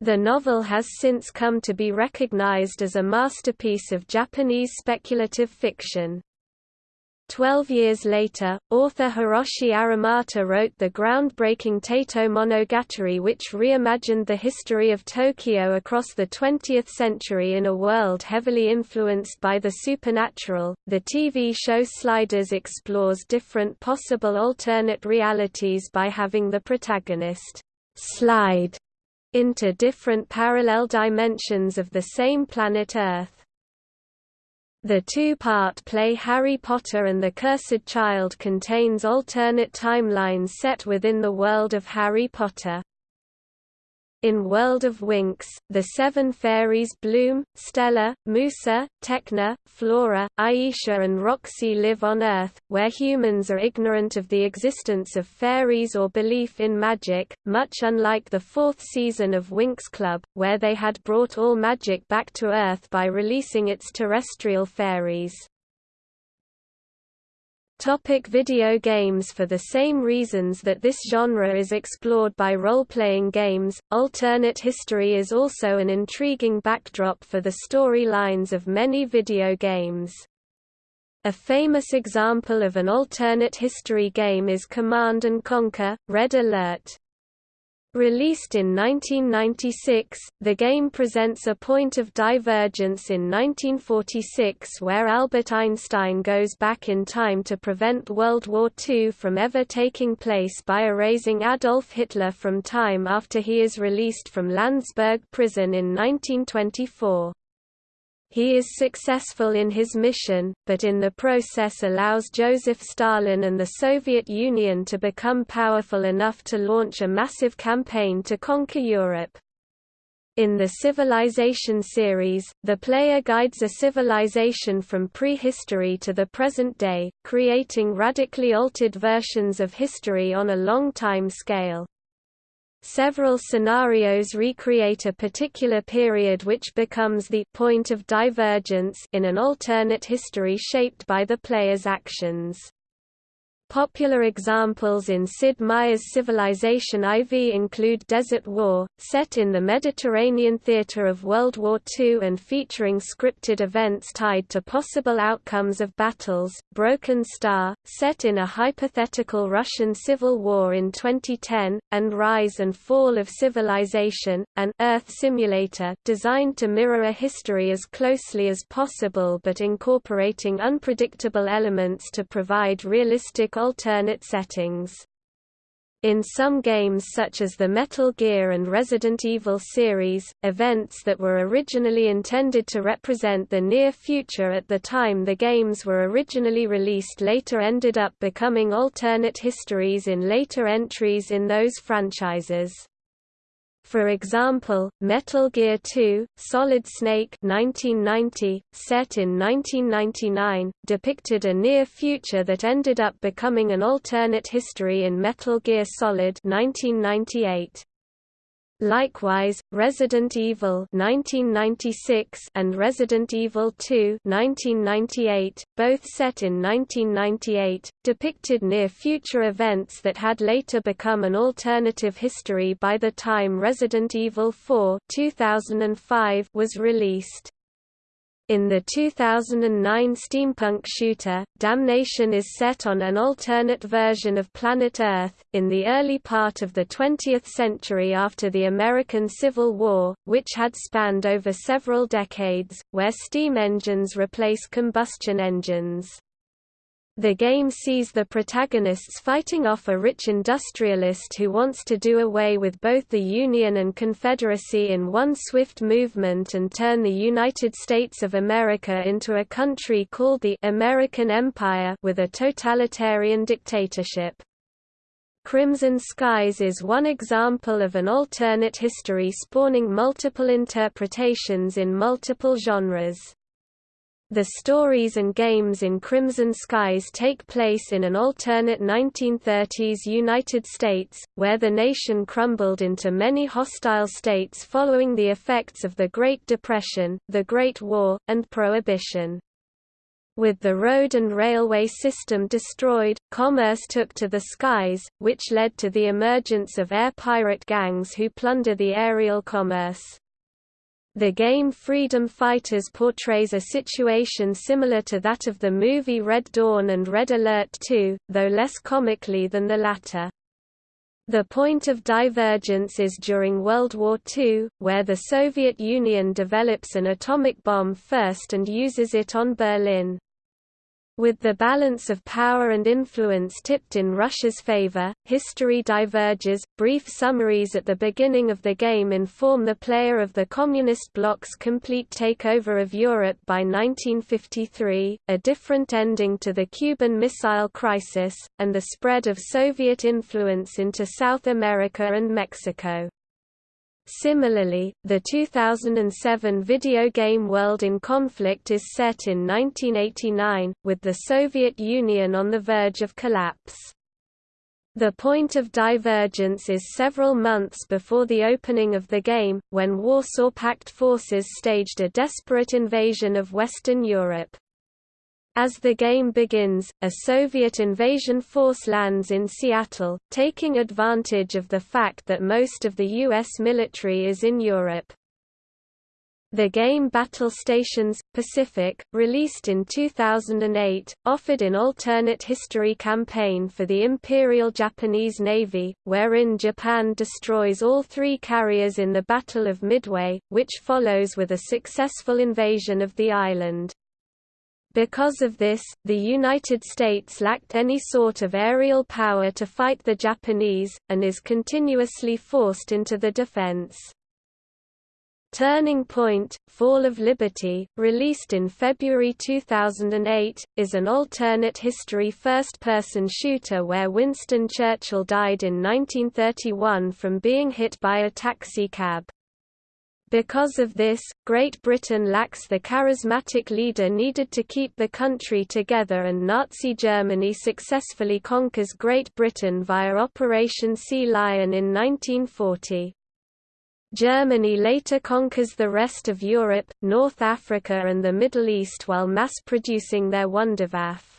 The novel has since come to be recognized as a masterpiece of Japanese speculative fiction. Twelve years later, author Hiroshi Aramata wrote the groundbreaking Teito Monogatari which reimagined the history of Tokyo across the 20th century in a world heavily influenced by the supernatural. The TV show Sliders explores different possible alternate realities by having the protagonist slide into different parallel dimensions of the same planet Earth. The two-part play Harry Potter and the Cursed Child contains alternate timelines set within the world of Harry Potter. In World of Winx, the seven fairies Bloom, Stella, Musa, Tecna, Flora, Aisha and Roxy live on Earth, where humans are ignorant of the existence of fairies or belief in magic, much unlike the fourth season of Winx Club, where they had brought all magic back to Earth by releasing its terrestrial fairies. Topic video games For the same reasons that this genre is explored by role-playing games, alternate history is also an intriguing backdrop for the storylines of many video games. A famous example of an alternate history game is Command & Conquer, Red Alert. Released in 1996, the game presents a point of divergence in 1946 where Albert Einstein goes back in time to prevent World War II from ever taking place by erasing Adolf Hitler from time after he is released from Landsberg prison in 1924. He is successful in his mission, but in the process allows Joseph Stalin and the Soviet Union to become powerful enough to launch a massive campaign to conquer Europe. In the Civilization series, the player guides a civilization from prehistory to the present day, creating radically altered versions of history on a long time scale. Several scenarios recreate a particular period which becomes the point of divergence in an alternate history shaped by the player's actions. Popular examples in Sid Meier's Civilization IV include Desert War, set in the Mediterranean theater of World War II and featuring scripted events tied to possible outcomes of battles, Broken Star, set in a hypothetical Russian civil war in 2010, and Rise and Fall of Civilization, an Earth simulator designed to mirror a history as closely as possible but incorporating unpredictable elements to provide realistic alternate settings. In some games such as the Metal Gear and Resident Evil series, events that were originally intended to represent the near future at the time the games were originally released later ended up becoming alternate histories in later entries in those franchises. For example, Metal Gear 2: Solid Snake (1990), set in 1999, depicted a near future that ended up becoming an alternate history in Metal Gear Solid 1998. Likewise, Resident Evil 1996 and Resident Evil 2 1998, both set in 1998, depicted near-future events that had later become an alternative history by the time Resident Evil 4 2005 was released. In the 2009 steampunk shooter, Damnation is set on an alternate version of planet Earth, in the early part of the 20th century after the American Civil War, which had spanned over several decades, where steam engines replace combustion engines. The game sees the protagonists fighting off a rich industrialist who wants to do away with both the Union and Confederacy in one swift movement and turn the United States of America into a country called the American Empire with a totalitarian dictatorship. Crimson Skies is one example of an alternate history spawning multiple interpretations in multiple genres. The stories and games in Crimson Skies take place in an alternate 1930s United States, where the nation crumbled into many hostile states following the effects of the Great Depression, the Great War, and Prohibition. With the road and railway system destroyed, commerce took to the skies, which led to the emergence of air pirate gangs who plunder the aerial commerce. The game Freedom Fighters portrays a situation similar to that of the movie Red Dawn and Red Alert 2, though less comically than the latter. The point of divergence is during World War II, where the Soviet Union develops an atomic bomb first and uses it on Berlin. With the balance of power and influence tipped in Russia's favor, history diverges. Brief summaries at the beginning of the game inform the player of the Communist bloc's complete takeover of Europe by 1953, a different ending to the Cuban Missile Crisis, and the spread of Soviet influence into South America and Mexico. Similarly, the 2007 video game World in Conflict is set in 1989, with the Soviet Union on the verge of collapse. The point of divergence is several months before the opening of the game, when Warsaw Pact forces staged a desperate invasion of Western Europe. As the game begins, a Soviet invasion force lands in Seattle, taking advantage of the fact that most of the U.S. military is in Europe. The game Battle Stations Pacific, released in 2008, offered an alternate history campaign for the Imperial Japanese Navy, wherein Japan destroys all three carriers in the Battle of Midway, which follows with a successful invasion of the island. Because of this, the United States lacked any sort of aerial power to fight the Japanese, and is continuously forced into the defense. Turning Point, Fall of Liberty, released in February 2008, is an alternate history first-person shooter where Winston Churchill died in 1931 from being hit by a taxi cab. Because of this, Great Britain lacks the charismatic leader needed to keep the country together and Nazi Germany successfully conquers Great Britain via Operation Sea Lion in 1940. Germany later conquers the rest of Europe, North Africa and the Middle East while mass-producing their Wunderwaffe.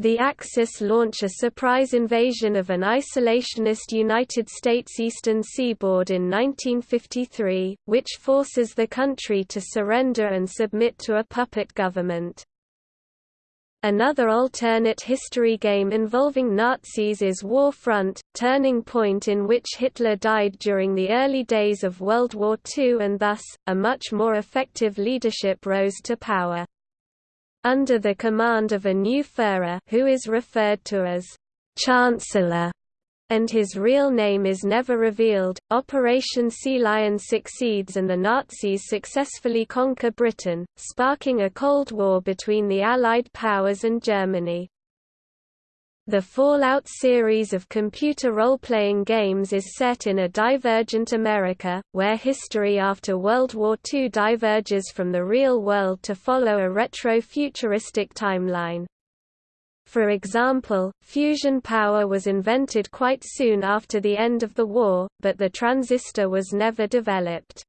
The Axis launch a surprise invasion of an isolationist United States eastern seaboard in 1953, which forces the country to surrender and submit to a puppet government. Another alternate history game involving Nazis is War Front, Turning Point in which Hitler died during the early days of World War II and thus, a much more effective leadership rose to power under the command of a new Führer who is referred to as Chancellor. and his real name is never revealed. Operation Sea Lion succeeds and the Nazis successfully conquer Britain, sparking a Cold War between the Allied powers and Germany. The Fallout series of computer role-playing games is set in a divergent America, where history after World War II diverges from the real world to follow a retro-futuristic timeline. For example, fusion power was invented quite soon after the end of the war, but the transistor was never developed.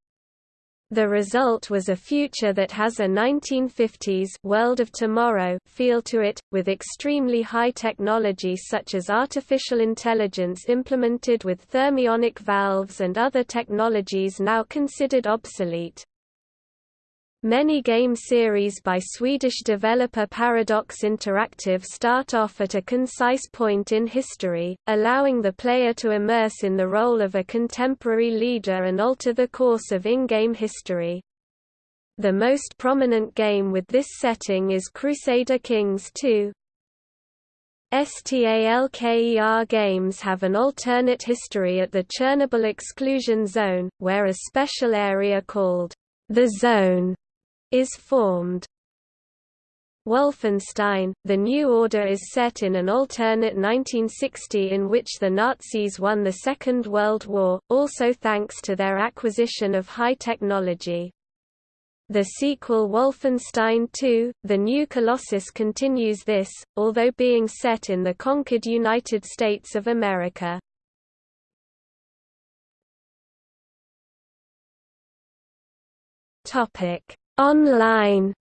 The result was a future that has a 1950s world of tomorrow feel to it, with extremely high technology such as artificial intelligence implemented with thermionic valves and other technologies now considered obsolete. Many game series by Swedish developer Paradox Interactive start off at a concise point in history, allowing the player to immerse in the role of a contemporary leader and alter the course of in-game history. The most prominent game with this setting is Crusader Kings 2. STALKER games have an alternate history at the Chernobyl exclusion zone, where a special area called the Zone is formed. Wolfenstein, The New Order is set in an alternate 1960 in which the Nazis won the Second World War, also thanks to their acquisition of high technology. The sequel Wolfenstein II, The New Colossus continues this, although being set in the conquered United States of America. Topic Online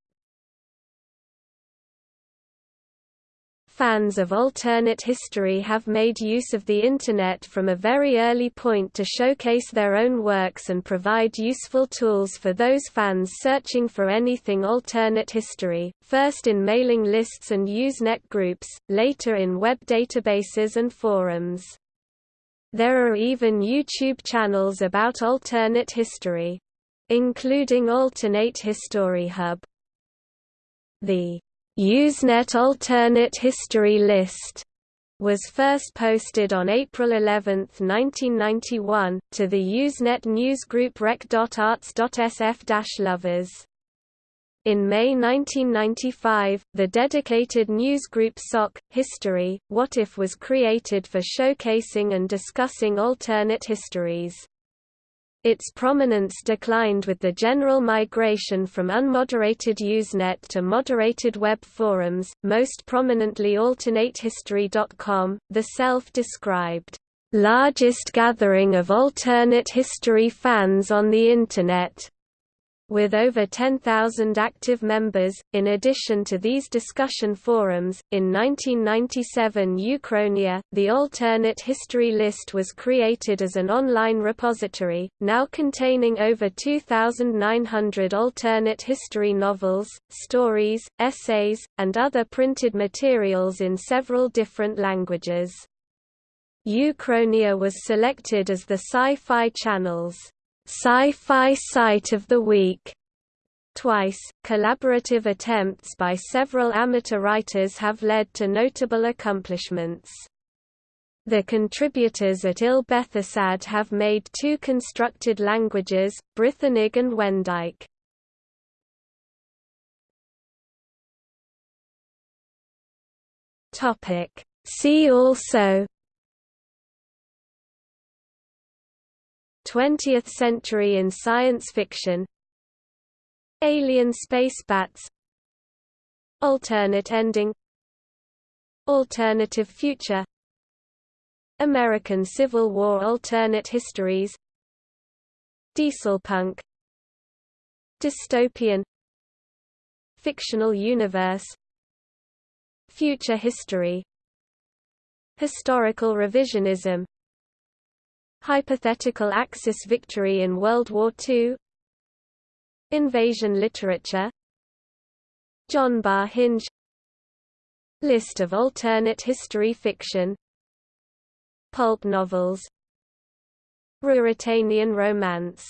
Fans of alternate history have made use of the Internet from a very early point to showcase their own works and provide useful tools for those fans searching for anything alternate history, first in mailing lists and Usenet groups, later in web databases and forums. There are even YouTube channels about alternate history including Alternate History Hub. The Usenet Alternate History List was first posted on April 11, 1991, to the Usenet newsgroup rec.arts.sf-lovers. In May 1995, the dedicated newsgroup SOC, History, What If was created for showcasing and discussing alternate histories. Its prominence declined with the general migration from unmoderated Usenet to moderated web forums, most prominently AlternateHistory.com, the self-described, "...largest gathering of alternate history fans on the Internet." With over 10,000 active members, in addition to these discussion forums, in 1997 Uchronia, the alternate history list was created as an online repository, now containing over 2,900 alternate history novels, stories, essays, and other printed materials in several different languages. Uchronia was selected as the Sci-Fi Channel's Sci-Fi Site of the Week. Twice, collaborative attempts by several amateur writers have led to notable accomplishments. The contributors at Ill Bethisad have made two constructed languages, Brythonic and Wenedyk. See also 20th century in science fiction Alien space bats Alternate ending Alternative future American Civil War alternate histories Dieselpunk Dystopian Fictional universe Future history Historical revisionism Hypothetical Axis victory in World War II Invasion literature Jonbar hinge List of alternate history fiction Pulp novels Ruritanian romance